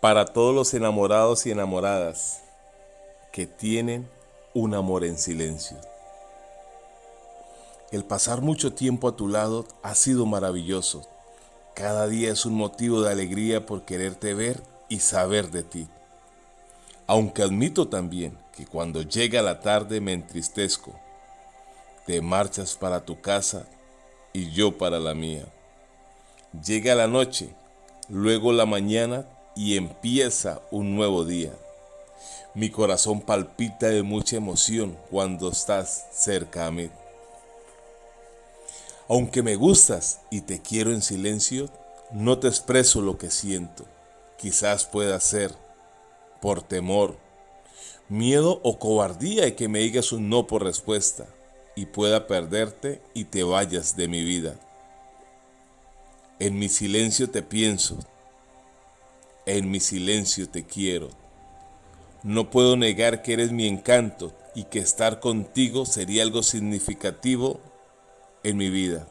para todos los enamorados y enamoradas que tienen un amor en silencio. El pasar mucho tiempo a tu lado ha sido maravilloso. Cada día es un motivo de alegría por quererte ver y saber de ti. Aunque admito también que cuando llega la tarde me entristezco. Te marchas para tu casa y yo para la mía. Llega la noche, luego la mañana y empieza un nuevo día. Mi corazón palpita de mucha emoción cuando estás cerca a mí. Aunque me gustas y te quiero en silencio, no te expreso lo que siento. Quizás pueda ser por temor, miedo o cobardía y que me digas un no por respuesta y pueda perderte y te vayas de mi vida. En mi silencio te pienso, en mi silencio te quiero. No puedo negar que eres mi encanto y que estar contigo sería algo significativo en mi vida.